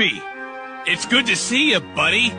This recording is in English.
Crispy! It's good to see you, buddy!